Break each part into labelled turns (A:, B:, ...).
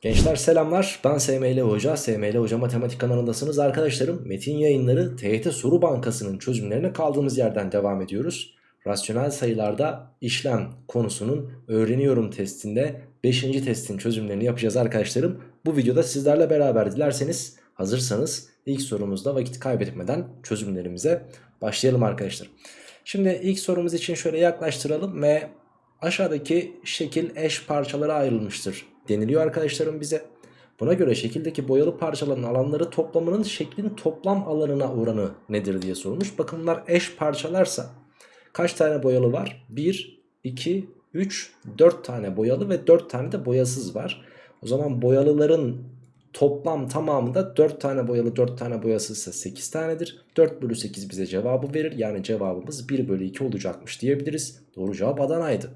A: Gençler selamlar ben SML Hoca, SML Hoca Matematik kanalındasınız arkadaşlarım. Metin yayınları TYT Soru Bankası'nın çözümlerine kaldığımız yerden devam ediyoruz. Rasyonel sayılarda işlem konusunun öğreniyorum testinde 5. testin çözümlerini yapacağız arkadaşlarım. Bu videoda sizlerle beraber dilerseniz hazırsanız ilk sorumuzda vakit kaybetmeden çözümlerimize başlayalım arkadaşlar. Şimdi ilk sorumuz için şöyle yaklaştıralım ve aşağıdaki şekil eş parçalara ayrılmıştır deniliyor arkadaşlarım bize. Buna göre şekildeki boyalı parçaların alanları toplamının şeklin toplam alanına oranı nedir diye sorulmuş. Bakın bunlar eş parçalarsa kaç tane boyalı var? 1, 2, 3, 4 tane boyalı ve 4 tane de boyasız var. O zaman boyalıların toplam tamamında 4 tane boyalı 4 tane boyasızsa 8 tanedir. 4 bölü 8 bize cevabı verir. Yani cevabımız 1 bölü 2 olacakmış diyebiliriz. Doğru cevap Adana'ydı.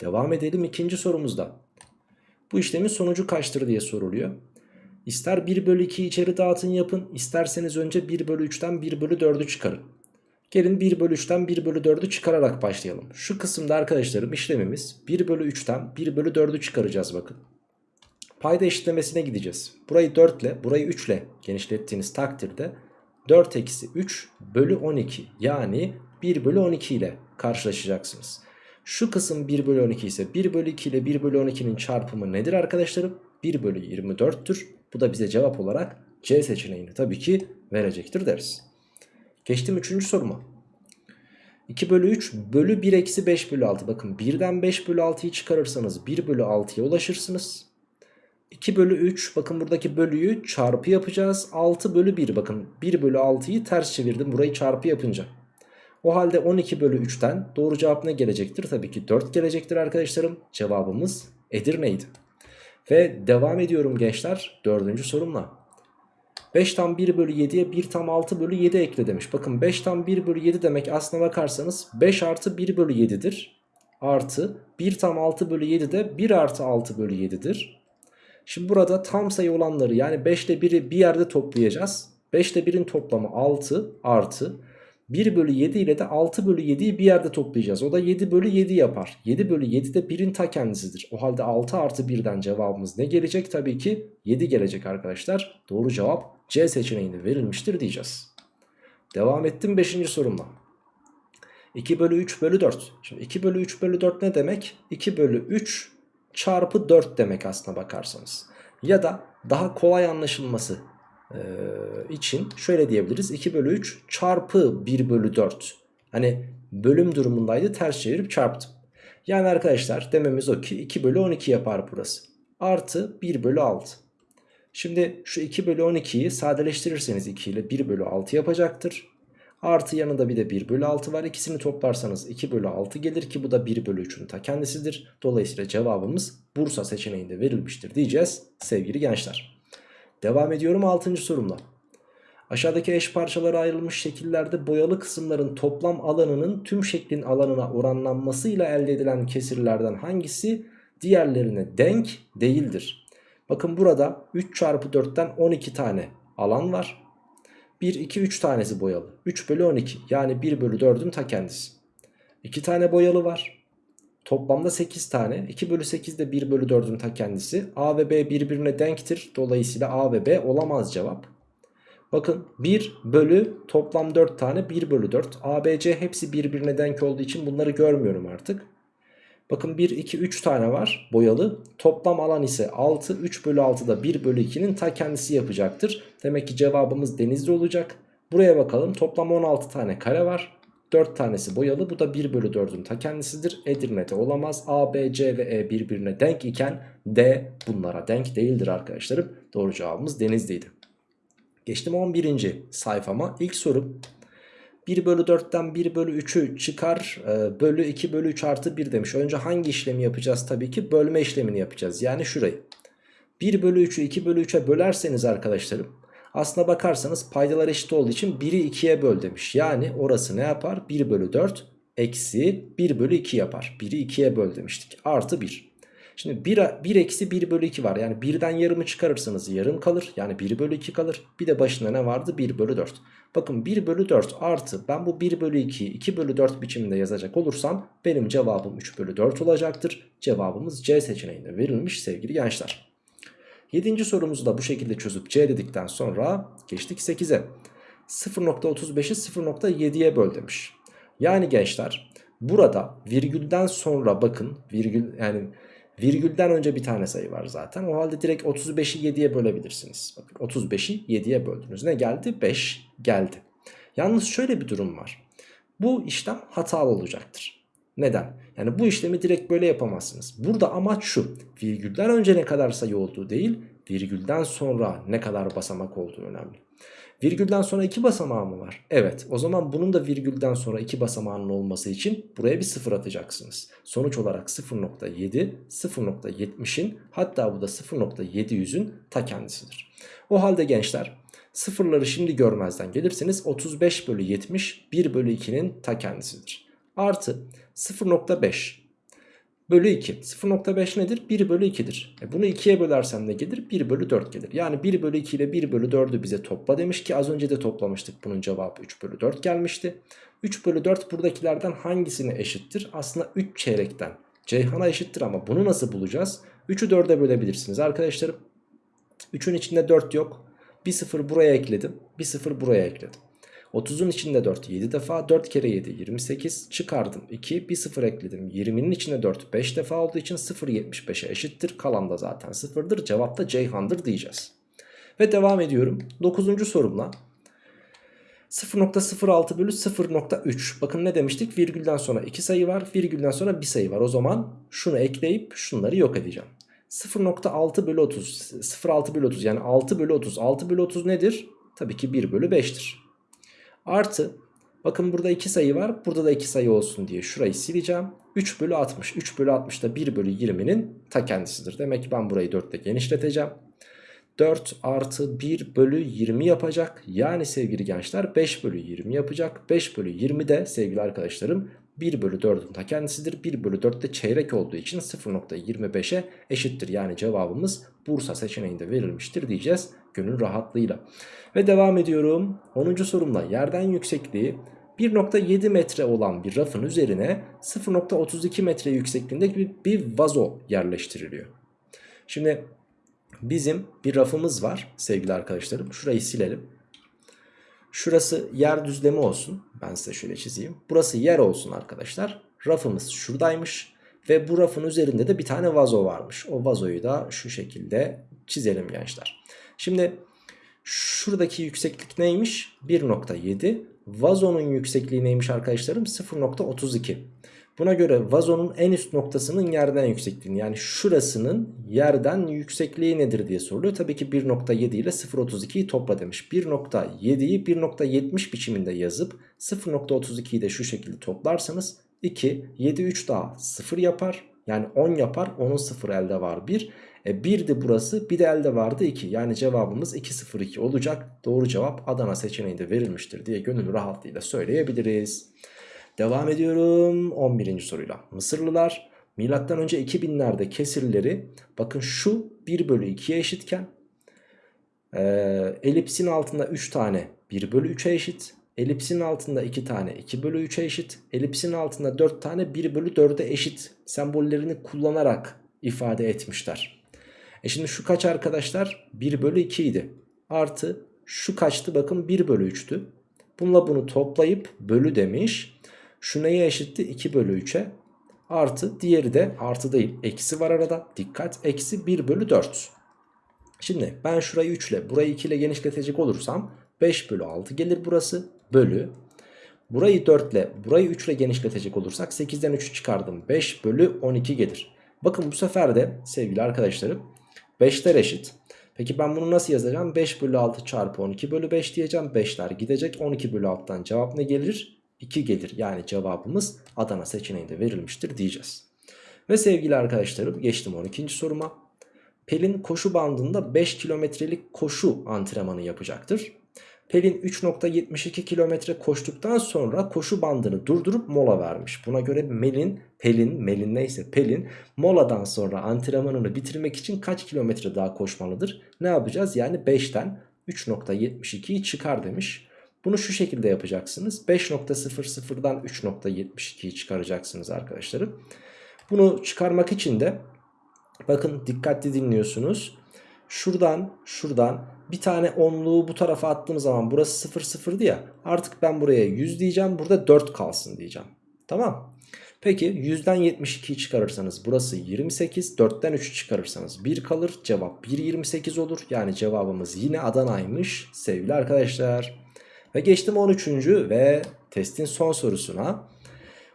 A: Devam edelim ikinci sorumuzda. Bu işlemin sonucu kaçtır diye soruluyor. İster 1 bölü 2'yi içeri dağıtın yapın. isterseniz önce 1 bölü 3'ten 1 bölü 4'ü çıkarın. Gelin 1 bölü 3'ten 1 bölü 4'ü çıkararak başlayalım. Şu kısımda arkadaşlarım işlemimiz 1 bölü 3'ten 1 bölü 4'ü çıkaracağız bakın. Payda eşitlemesine gideceğiz. Burayı 4 ile burayı 3 ile genişlettiğiniz takdirde 4 eksi 3 bölü 12 yani 1 bölü 12 ile karşılaşacaksınız. Şu kısım 1 bölü 12 ise 1 bölü 2 ile 1 bölü 12'nin çarpımı nedir arkadaşlarım? 1 bölü 24'tür. Bu da bize cevap olarak C seçeneğini tabii ki verecektir deriz. Geçtim 3. soruma. 2 bölü 3 bölü 1 eksi 5 bölü 6. Bakın 1'den 5 bölü 6'yı çıkarırsanız 1 bölü 6'ya ulaşırsınız. 2 bölü 3 bakın buradaki bölüyü çarpı yapacağız. 6 bölü 1 bakın 1 bölü 6'yı ters çevirdim burayı çarpı yapınca. O halde 12 bölü 3'ten doğru cevap ne gelecektir? Tabii ki 4 gelecektir arkadaşlarım. Cevabımız Edirne'ydi. Ve devam ediyorum gençler dördüncü sorumla. 5 tam 1 bölü 7'ye 1 tam 6 bölü 7 ekle demiş. Bakın 5 tam 1 bölü 7 demek aslına bakarsanız 5 artı 1 bölü 7'dir. Artı 1 tam 6 bölü 7 de 1 artı 6 bölü 7'dir. Şimdi burada tam sayı olanları yani 5 ile 1'i bir yerde toplayacağız. 5 ile 1'in toplamı 6 artı 1 bölü 7 ile de 6 bölü 7'yi bir yerde toplayacağız. O da 7 bölü 7 yapar. 7 bölü 7 de 1'in ta kendisidir. O halde 6 artı 1'den cevabımız ne gelecek? Tabii ki 7 gelecek arkadaşlar. Doğru cevap C seçeneğinde verilmiştir diyeceğiz. Devam ettim 5. sorumla. 2 bölü 3 bölü 4. Şimdi 2 bölü 3 bölü 4 ne demek? 2 bölü 3 çarpı 4 demek aslına bakarsanız. Ya da daha kolay anlaşılması için şöyle diyebiliriz. 2 bölü 3 çarpı 1 bölü 4. Hani bölüm durumundaydı ters çevirip çarptım. Yani arkadaşlar dememiz o ki 2 bölü 12 yapar burası. Artı 1 bölü 6. Şimdi şu 2 bölü 12'yi sadeleştirirseniz 2 ile 1 bölü 6 yapacaktır. Artı yanında bir de 1 bölü 6 var. İkisini toplarsanız 2 bölü 6 gelir ki bu da 1 bölü 3'ün ta kendisidir. Dolayısıyla cevabımız Bursa seçeneğinde verilmiştir diyeceğiz sevgili gençler. Devam ediyorum 6. sorumla. Aşağıdaki eş parçalara ayrılmış şekillerde boyalı kısımların toplam alanının tüm şeklin alanına oranlanmasıyla elde edilen kesirlerden hangisi diğerlerine denk değildir? Bakın burada 3 çarpı 4'ten 12 tane alan var. 1, 2, 3 tanesi boyalı. 3 bölü 12 yani 1 bölü 4'ün ta kendisi. 2 tane boyalı var. Toplamda 8 tane. 2 bölü 8 de 1 bölü 4'ün ta kendisi. A ve B birbirine denktir. Dolayısıyla A ve B olamaz cevap. Bakın 1 bölü toplam 4 tane 1 bölü 4. A, B, C hepsi birbirine denk olduğu için bunları görmüyorum artık. Bakın 1, 2, 3 tane var boyalı. Toplam alan ise 6. 3 bölü 6 da 1 bölü 2'nin ta kendisi yapacaktır. Demek ki cevabımız denizli olacak. Buraya bakalım toplam 16 tane kare var. 4 tanesi boyalı bu da 1 bölü 4'ün ta kendisidir. Edirne'de olamaz. A, B, C ve E birbirine denk iken D bunlara denk değildir arkadaşlarım. Doğru cevabımız Denizli'ydi. Geçtim 11. sayfama. İlk sorum 1 bölü 4'ten 1 bölü 3'ü çıkar e, bölü 2 bölü 3 artı 1 demiş. Önce hangi işlemi yapacağız? Tabii ki bölme işlemini yapacağız. Yani şurayı. 1 bölü 3'ü 2 bölü 3'e bölerseniz arkadaşlarım aslına bakarsanız paydalar eşit olduğu için 1'i 2'ye böl demiş. Yani orası ne yapar? 1 bölü 4 eksi 1 bölü 2 yapar. 1'i 2'ye böl demiştik. Artı 1. Şimdi 1, 1 eksi 1 bölü 2 var. Yani 1'den yarımı çıkarırsanız yarım kalır. Yani 1 bölü 2 kalır. Bir de başında ne vardı? 1 bölü 4. Bakın 1 bölü 4 artı ben bu 1 bölü 2'yi 2 bölü 4 biçiminde yazacak olursam benim cevabım 3 bölü 4 olacaktır. Cevabımız C seçeneğinde verilmiş sevgili gençler. 7. sorumuzu da bu şekilde çözüp C dedikten sonra geçtik 8'e. 0.35'i 0.7'ye böl demiş. Yani gençler burada virgülden sonra bakın virgül yani virgülden önce bir tane sayı var zaten. O halde direkt 35'i 7'ye bölebilirsiniz. Bakın 35'i 7'ye böldünüz. Ne geldi? 5 geldi. Yalnız şöyle bir durum var. Bu işlem hatalı olacaktır. Neden? Yani bu işlemi direkt böyle yapamazsınız. Burada amaç şu. Virgülden önce ne kadar sayı olduğu değil, virgülden sonra ne kadar basamak olduğu önemli. Virgülden sonra 2 basamağı mı var? Evet. O zaman bunun da virgülden sonra 2 basamağının olması için buraya bir sıfır atacaksınız. Sonuç olarak 0.7, 0.70'in hatta bu da 0.700'ün ta kendisidir. O halde gençler sıfırları şimdi görmezden gelirseniz 35 bölü 70 1 bölü 2'nin ta kendisidir. Artı 0.5 bölü 2. 0.5 nedir? 1 bölü 2'dir. E bunu 2'ye bölersem ne gelir? 1 bölü 4 gelir. Yani 1 bölü 2 ile 1 bölü 4'ü bize topla demiş ki az önce de toplamıştık. Bunun cevabı 3 bölü 4 gelmişti. 3 bölü 4 buradakilerden hangisine eşittir? Aslında 3 çeyrekten Ceyhan'a eşittir ama bunu nasıl bulacağız? 3'ü 4'e bölebilirsiniz arkadaşlarım. 3'ün içinde 4 yok. Bir 0 buraya ekledim. Bir 0 buraya ekledim. 30'un içinde 4 7 defa 4 kere 7 28 çıkardım 2 bir 0 ekledim 20'nin içinde 4 5 defa olduğu için 0 75'e eşittir kalan da zaten 0'dır cevap da Ceyhan'dır diyeceğiz. Ve devam ediyorum 9. sorumla 0.06 bölü 0.3 bakın ne demiştik virgülden sonra 2 sayı var virgülden sonra 1 sayı var o zaman şunu ekleyip şunları yok edeceğim. 0.6 bölü 30 0.6 bölü 30 yani 6 bölü 30 6 bölü 30 nedir? Tabii ki 1 bölü 5'tir. Artı bakın burada 2 sayı var. Burada da 2 sayı olsun diye şurayı sileceğim. 3 bölü 60. 3 bölü 60 da 1 bölü 20'nin ta kendisidir. Demek ki ben burayı 4 ile genişleteceğim. 4 artı 1 bölü 20 yapacak. Yani sevgili gençler 5 bölü 20 yapacak. 5 bölü 20 de sevgili arkadaşlarım 1 bölü 4'ün ta kendisidir. 1 bölü 4 de çeyrek olduğu için 0.25'e eşittir. Yani cevabımız Bursa seçeneğinde verilmiştir diyeceğiz gönül rahatlığıyla. Ve devam ediyorum. 10. sorumla yerden yüksekliği 1.7 metre olan bir rafın üzerine 0.32 metre yüksekliğinde bir, bir vazo yerleştiriliyor. Şimdi bizim bir rafımız var sevgili arkadaşlarım. Şurayı silelim. Şurası yer düzlemi olsun. Ben size şöyle çizeyim. Burası yer olsun arkadaşlar. Rafımız şuradaymış. Ve bu rafın üzerinde de bir tane vazo varmış. O vazoyu da şu şekilde çizelim gençler. Şimdi şuradaki yükseklik neymiş? 1.7. Vazonun yüksekliği neymiş arkadaşlarım? 0.32. Buna göre vazonun en üst noktasının yerden yüksekliğini yani şurasının yerden yüksekliği nedir diye soruluyor. Tabii ki 1.7 ile 0.32'yi topla demiş. 1.7'yi 1.70 biçiminde yazıp 0.32'yi de şu şekilde toplarsanız 2, 7, 3 daha 0 yapar. Yani 10 yapar. Onun 0 elde var 1. E 1 de burası bir de elde vardı 2. Yani cevabımız 202 olacak. Doğru cevap Adana seçeneğinde verilmiştir diye gönül rahatlığıyla söyleyebiliriz. Devam ediyorum 11. soruyla. Mısırlılar milattan önce 2000'lerde kesirleri bakın şu 1 bölü 2'ye eşitken e, elipsin altında 3 tane 1 bölü 3'e eşit. Elipsin altında 2 tane 2 bölü 3'e eşit. Elipsin altında 4 tane 1 bölü 4'e eşit sembollerini kullanarak ifade etmişler. E şimdi şu kaç arkadaşlar? 1 bölü 2 idi. Artı şu kaçtı bakın 1 bölü 3'tü. Bununla bunu toplayıp bölü demiş. Şu neye eşitti? 2 bölü 3'e. Artı diğeri de artı değil. Eksi var arada. Dikkat. Eksi 1 bölü 4. Şimdi ben şurayı 3 ile burayı 2 ile genişletecek olursam 5 bölü 6 gelir burası. Bölü. Burayı 4 ile burayı 3 ile genişletecek olursak 8'den 3'ü çıkardım. 5 bölü 12 gelir. Bakın bu sefer de sevgili arkadaşlarım 5'ler eşit. Peki ben bunu nasıl yazacağım? 5 bölü 6 çarpı 12 bölü 5 diyeceğim. 5'ler gidecek. 12 bölü 6'dan cevap ne gelir? 2 gelir. Yani cevabımız Adana seçeneğinde verilmiştir diyeceğiz. Ve sevgili arkadaşlarım geçtim 12. soruma. Pelin koşu bandında 5 kilometrelik koşu antrenmanı yapacaktır. Pelin 3.72 kilometre koştuktan sonra koşu bandını durdurup mola vermiş. Buna göre Melin, Pelin, Melin neyse Pelin moladan sonra antrenmanını bitirmek için kaç kilometre daha koşmalıdır? Ne yapacağız? Yani 5'ten 3.72'yi çıkar demiş. Bunu şu şekilde yapacaksınız. 5.00'dan 3.72'yi çıkaracaksınız arkadaşlarım. Bunu çıkarmak için de bakın dikkatli dinliyorsunuz. şuradan şuradan bir tane onluğu bu tarafa attığım zaman burası 0 0'dı ya. Artık ben buraya 100 diyeceğim. Burada 4 kalsın diyeceğim. Tamam. Peki 100'den 72'yi çıkarırsanız burası 28. 4'ten 3'ü çıkarırsanız 1 kalır. Cevap 1.28 olur. Yani cevabımız yine Adana'ymış sevgili arkadaşlar. Ve geçtim 13. ve testin son sorusuna.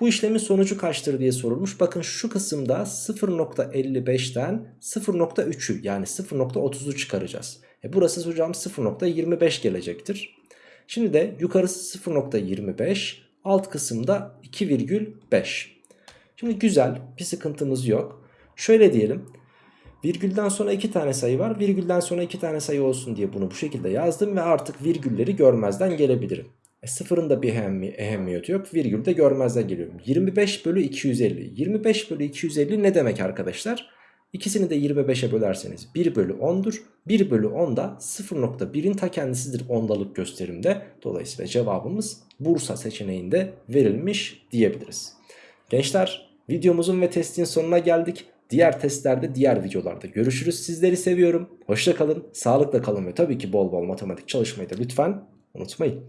A: Bu işlemin sonucu kaçtır diye sorulmuş. Bakın şu kısımda 0.55'ten 0.3'ü yani 0.30'u çıkaracağız. E burası hocam 0.25 gelecektir. Şimdi de yukarısı 0.25 alt kısımda 2,5. Şimdi güzel bir sıkıntımız yok. Şöyle diyelim. Virgülden sonra iki tane sayı var. Virgülden sonra iki tane sayı olsun diye bunu bu şekilde yazdım ve artık virgülleri görmezden gelebilirim. E sıfırın da bir ehemmi ehemmiyeti yok. Virgül de görmezden geliyorum. 25 bölü 250. 25 bölü 250 ne demek arkadaşlar? İkisini de 25'e bölerseniz 1 bölü 10'dur. 1 bölü 10 da 0.1'in ta kendisidir ondalık gösterimde. Dolayısıyla cevabımız Bursa seçeneğinde verilmiş diyebiliriz. Gençler videomuzun ve testin sonuna geldik. Diğer testlerde diğer videolarda görüşürüz. Sizleri seviyorum. Hoşça kalın, sağlıkla kalın ve tabii ki bol bol matematik çalışmayı da lütfen unutmayın.